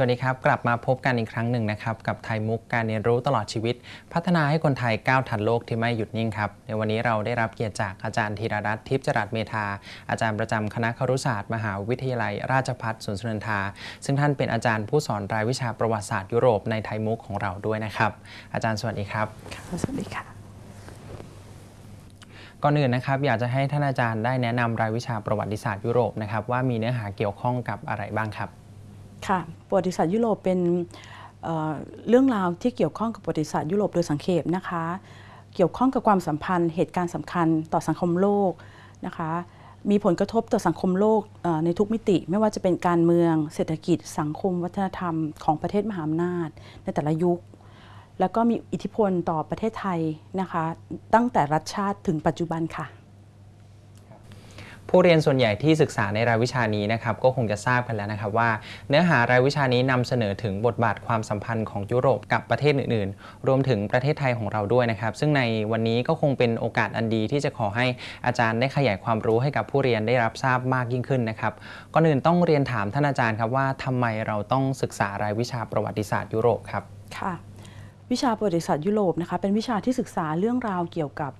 สวัสดีครับ กลับมาพบกันอีกครั้งหนึ่งนะครับ กับไทยมุกการเรียนรู้ตลอดชีวิต พัฒนาให้คนไทยก้าวทันโลกที่ไม่หยุดนิ่งครับ ในวันนี้เราได้รับเกียรติจากอาจารย์ธีรรัตน์ทิพย์จรัสเมธาอาจารย์ประจำคณะครุศาสตร์ มหาวิทยาลัย ราชภัฏสวนสุนันทา ซึ่งท่านเป็นอาจารย์ผู้สอนรายวิชาประวัติศาสตร์ยุโรปในไทยมุกของเราด้วยนะครับ อาจารย์สวัสดีครับค่ะสวัสดีค่ะก่อนอื่นนะครับอยากจะให้ท่านอาจารย์ได้แนะนำรายวิชาประวัติศาสตร์ยุโรปนะครับว่ามีเนื้อหาเกี่ยวข้องกับอะไรบ้างครับ ค่ะประวัติศาสตร์ยุโรปเป็นเเรื่องราวที่เกี่ยวข้องกับประวัติศาสตร์ยุโรปโดยสังเขปนะคะ เกี่ยวข้องกับความสัมพันธ์เหตุการณ์สำคัญต่อสังคมโลกนะคะ มีผลกระทบต่อสังคมโลกในทุกมิติ ไม่ว่าจะเป็นการเมือง เศรษฐกิจ สังคม วัฒนธรรมของประเทศมหาอำนาจ ในแต่ละยุค แล้วก็มีอิทธิพลต่อประเทศไทยนะคะ ตั้งแต่รัฐชาติถึงปัจจุบันค่ะ ผู้เรียนส่วนใหญ่ที่ศึกษาในรายวิชานี้นะครับก็คงจะทราบกันแล้วนะครับว่า เนื้อหารายวิชานี้นำเสนอถึงบทบาทความสัมพันธ์ของยุโรปกับประเทศอื่นๆ รวมถึงประเทศไทยของเราด้วยนะครับ ซึ่งในวันนี้ก็คงเป็นโอกาสอันดีที่จะขอให้อาจารย์ได้ขยายความรู้ให้กับผู้เรียนได้รับทราบมากยิ่งขึ้นนะครับก่อนอื่นต้องเรียนถามท่านอาจารย์ครับว่าทำไมเราต้องศึกษารายวิชาประวัติศาสตร์ยุโรปครับค่ะวิชาประวัติศาสตร์ยุโรปนะคะเป็นวิชาที่ศึกษาเรื่องราวเกี่ยวกับ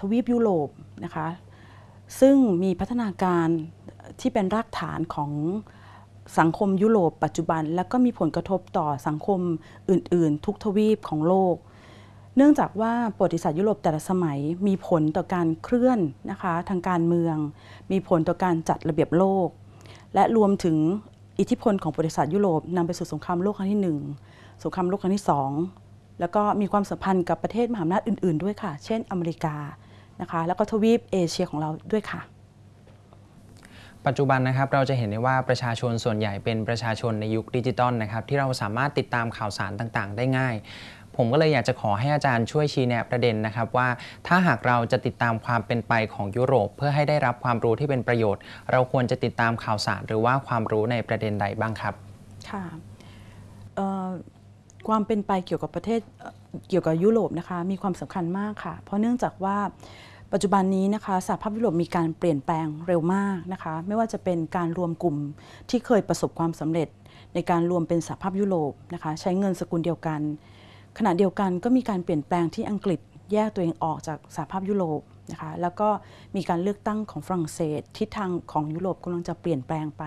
ทวีปยุโรปนะคะ ซึ่งมีพัฒนาการที่เป็นรากฐานของสังคมยุโรปปัจจุบัน และก็มีผลกระทบต่อสังคมอื่น ๆ ทุกทวีปของโลก เนื่องจากว่าประวัติศาสตร์ยุโรปแต่ละสมัยมีผลต่อการเคลื่อนนะคะทางการเมือง มีผลต่อการจัดระเบียบโลก และรวมถึงอิทธิพลของประวัติศาสตร์ยุโรปนำไปสู่สงครามโลกครั้งที่หนึ่งสงครามโลกครั้งที่ 2 แล้วก็มีความสัมพันธ์กับประเทศมหาอำนาจอื่น ๆ ด้วยค่ะ เช่นอเมริกา นะคะแล้วก็ทวีปเอเชียของเราด้วยค่ะ ปัจจุบันนะครับเราจะเห็นได้ว่าประชาชนส่วนใหญ่เป็นประชาชนในยุคดิจิตอลนะครับที่เราสามารถติดตามข่าวสารต่างๆ ได้ง่ายผมก็เลยอยากจะขอให้อาจารย์ช่วยชี้แนะประเด็นนะครับว่า ถ้าหากเราจะติดตามความเป็นไปของยุโรป เพื่อให้ได้รับความรู้ที่เป็นประโยชน์ เราควรจะติดตามข่าวสารหรือว่าความรู้ในประเด็นใดบ้างครับ ค่ะเอ่อความเป็นไปเกี่ยวกับประเทศ เกี่ยวกับยุโรปนะคะมีความสำคัญมากค่ะ เพราะเนื่องจากว่าปัจจุบันนี้นะคะสหภาพยุโรปมีการเปลี่ยนแปลงเร็วมากนะคะ ไม่ว่าจะเป็นการรวมกลุ่มที่เคยประสบความสำเร็จ ในการรวมเป็นสหภาพยุโรปนะคะใช้เงินสกุลเดียวกัน ขณะเดียวกันก็มีการเปลี่ยนแปลงที่อังกฤษแยกตัวเองออกจากสหภาพยุโรปนะคะแล้วก็มีการเลือกตั้งของฝรั่งเศส ทิศทางของยุโรปกำลังจะเปลี่ยนแปลงไป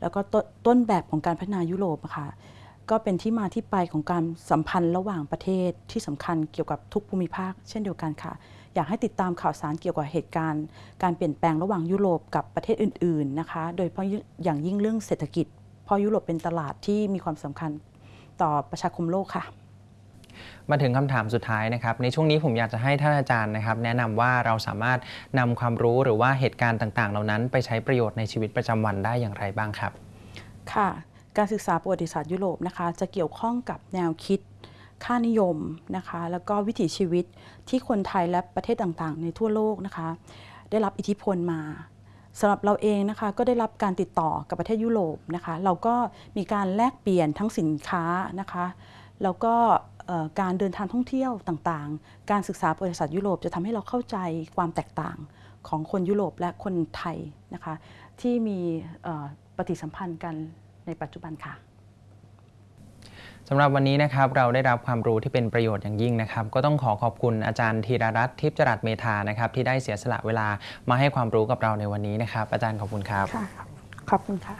แล้วก็ต้นต้นแบบของการพัฒนายุโรปะค่ะ ก็เป็นที่มาที่ไปของการสัมพันธ์ระหว่างประเทศที่สำคัญเกี่ยวกับทุกภูมิภาค เช่นเดียวกันค่ะ อยากให้ติดตามข่าวสารเกี่ยวกับเหตุการณ์ การเปลี่ยนแปลงระหว่างยุโรปกับประเทศอื่น ๆนะคะ โดยเฉพาะอย่างยิ่งเรื่องเศรษฐกิจ เพราะยุโรปเป็นตลาดที่มีความสำคัญต่อประชาคมโลกค่ะมาถึงคำถามสุดท้ายนะครับ ในช่วงนี้ผมอยากจะให้ท่านอาจารย์นะครับ แนะนำว่าเราสามารถนำความรู้หรือว่าเหตุการณ์ต่าง ๆ เหล่านั้น ไปใช้ประโยชน์ในชีวิตประจำวันได้อย่างไรบ้างครับ ค่ะ การศึกษาประวัติศาสตร์ยุโรปนะคะจะเกี่ยวข้องกับแนวคิด ค่านิยมนะคะแล้วก็วิถีชีวิตที่คนไทยและประเทศต่างๆ ในทั่วโลกนะคะได้รับอิทธิพลมาสำหรับเราเองนะคะก็ได้รับการติดต่อกับประเทศยุโรปนะคะเราก็มีการแลกเปลี่ยนทั้งสินค้านะคะแล้วก็การเดินทางท่องเที่ยวต่างๆ การศึกษาประวัติศาสตร์ยุโรปจะทำให้เราเข้าใจความแตกต่างของคนยุโรปและคนไทยนะคะที่มีปฏิสัมพันธ์กัน ในปัจจุบันค่ะสำหรับวันนี้นะครับเราได้รับความรู้ที่เป็นประโยชน์อย่างยิ่งนะครับ ก็ต้องขอขอบคุณอาจารย์ธีรรัตน์ทิพย์จรัสเมธานะครับ ที่ได้เสียสละเวลามาให้ความรู้กับเราในวันนี้นะครับ อาจารย์ขอบคุณครับค่ะขอบคุณค่ะ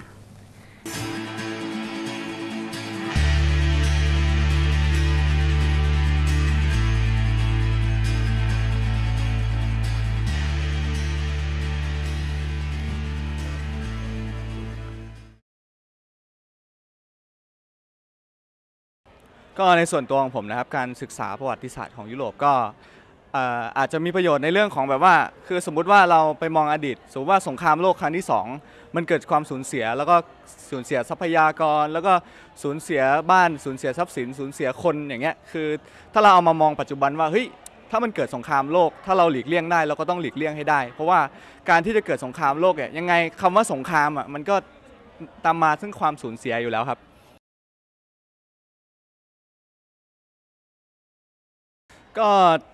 ก็ในส่วนตัวของผมนะครับการศึกษาประวัติศาสตร์ของยุโรปก็เอ่ออาจจะมีประโยชน์ในเรื่องของแบบว่า คือสมมุติว่าเราไปมองอดีต สมมติว่าสงครามโลกครั้งที่ 2 มันเกิดความสูญเสีย แล้วก็สูญเสียทรัพยากร แล้วก็สูญเสียบ้านสูญเสียทรัพย์สินสูญเสียคนอย่างเงี้ยคือ ถ้าเราเอามามองปัจจุบันว่าเฮ้ยถ้ามันเกิดสงครามโลก ถ้าเราหลีกเลี่ยงได้เราก็ต้องหลีกเลี่ยงให้ได้ เพราะว่าการที่จะเกิดสงครามโลกเนี่ยยังไงคำว่าสงครามอะมันก็ตามมาซึ่งความสูญเสียอยู่แล้วครับ ก็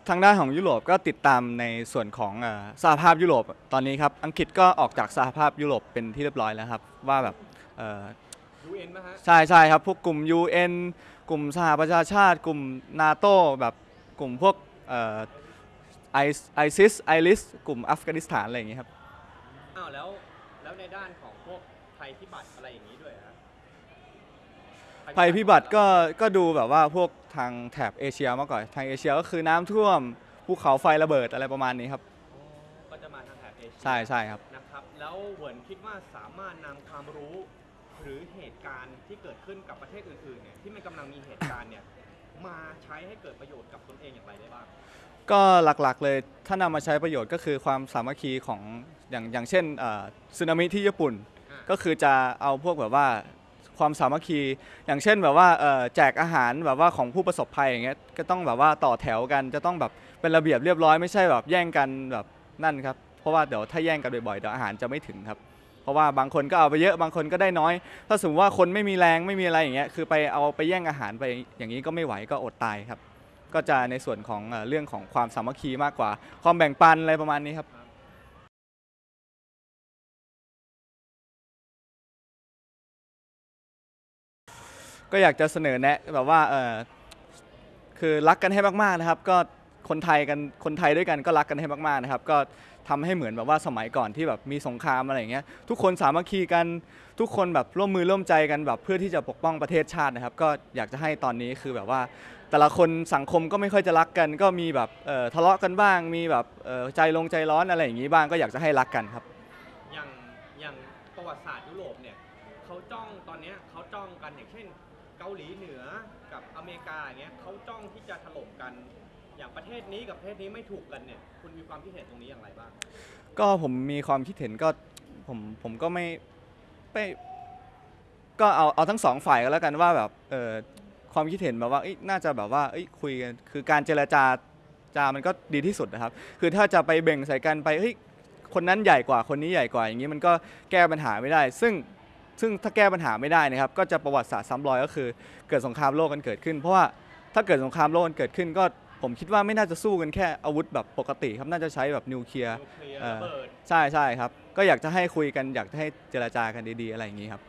ทางด้านของยุโรปก็ติดตามในส่วนของเอ่อสหภาพยุโรปตอนนี้ครับอังกฤษก็ออกจากสหภาพยุโรปเป็นที่เรียบร้อยแล้วครับว่าแบบเอ่อ UN ป่ะฮะ ใช่ใช่ครับ พวกกลุ่ม UN กลุ่มสหประชาชาติ กลุ่มนาโตแบบกลุ่มพวกไอซิสไอริสกลุ่มอัฟกานิสถานอะไรอย่างเงี้ยครับ อ้าวแล้วแล้วในด้านของพวกภัยพิบัติอะไรอย่างนี้ด้วยฮะ ภัยพิบัติก็ก็ดูแบบว่าพวกทางแถบเอเชียมากกว่าทางเอเชียก็คือน้ำท่วมภูเขาไฟระเบิดอะไรประมาณนี้ครับอ๋อก็จะมาทางแถบเอเชียใช่ใช่ครับ นะครับ แล้วเหวินคิดว่าสามารถนำความรู้ หรือเหตุการณ์ที่เกิดขึ้นกับประเทศอื่นๆเนี่ยที่มันกำลังมีเหตุการณ์เนี่ยมาใช้ให้เกิดประโยชน์กับตนเองอย่างไรได้บ้าง ก็หลักๆเลยถ้านำมาใช้ประโยชน์ก็คือความสามัคคีของอย่างอย่างเช่นเอ่อสึนามิที่ญี่ปุ่น อ่า ก็คือจะเอาพวกแบบว่า ความสามัคคี อย่างเช่นแบบว่าแจกอาหารแบบว่าของผู้ประสบภัยอย่างเงี้ยก็ต้องแบบว่าต่อแถวกันจะต้องแบบเป็นระเบียบเรียบร้อยไม่ใช่แบบแย่งกันแบบนั่นครับเพราะว่าเดี๋ยวถ้าแย่งกันบ่อยๆเดี๋ยวอาหารจะไม่ถึงครับ เพราะว่าบางคนก็เอาไปเยอะบางคนก็ได้น้อย ถ้าสมมติว่าคนไม่มีแรงไม่มีอะไรอย่างเงี้ยคือไปเอาไปแย่งอาหารไปอย่างนี้ก็ไม่ไหวก็อดตายครับ ก็จะในส่วนของเรื่องของความสามัคคีมากกว่า ความแบ่งปันอะไรประมาณนี้ครับ ก็อยากจะเสนอแนะแบบว่าเออคือรักกันให้มากๆนะครับ ก็คนไทยกันคนไทยด้วยกันก็รักกันให้มากๆนะครับ ก็ทำให้เหมือนแบบว่าสมัยก่อนที่แบบมีสงครามอะไรอย่างเงี้ยทุกคนสามัคคีกันทุกคนแบบร่วมมือร่วมใจกันแบบเพื่อที่จะปกป้องประเทศชาตินะครับ ก็อยากจะให้ตอนนี้คือแบบว่า แต่ละคนสังคมก็ไม่ค่อยจะรักกัน ก็มีแบบทะเลาะกันบ้าง มีแบบใจลงใจร้อนอะไรอย่างนี้บ้างก็อยากจะให้รักกันครับอย่างอย่างประวัติศาสตร์ยุโรปเนี่ย จ้องตอนนี้เขาจ้องกันอย่างเช่น เกาหลีเหนือกับอเมริกาอย่างเงี้ยเขาจ้องที่จะถล่มกัน อย่างประเทศนี้กับประเทศนี้ไม่ถูกกันเนี่ย คุณมีความคิดเห็นตรงนี้อย่างไรบ้าง ก็ผมมีความคิดเห็นก็ผมผมก็ไม่ไม่ก็เอาเอาทั้งสองฝ่ายก็แล้วกันว่าแบบเออความคิดเห็นแบบว่าเอ้ยน่าจะแบบว่าเอ้ยคุยกันคือการเจรจาจามันก็ดีที่สุดนะครับ คือถ้าจะไปเบ่งใส่กันไปเฮ้ยคนนั้นใหญ่กว่าคนนี้ใหญ่กว่าอย่างนี้มันก็แก้ปัญหาไม่ได้ ซึ่ง ซึ่งถ้าแก้ปัญหาไม่ได้นะครับก็จะประวัติศาสตร์ซ้ำรอยก็คือ เกิดสงครามโลกกันเกิดขึ้น เพราะว่าถ้าเกิดสงครามโลกกันเกิดขึ้น ก็ผมคิดว่าไม่น่าจะสู้กันแค่อาวุธแบบปกติครับน่าจะใช้แบบนิวเคลียร์นิวเคลียร์เอ่อระเบิดใช่ใช่ครับก็อยากจะให้คุยกันอยากจะให้เจรจากันดีๆอะไรอย่างนี้ครับ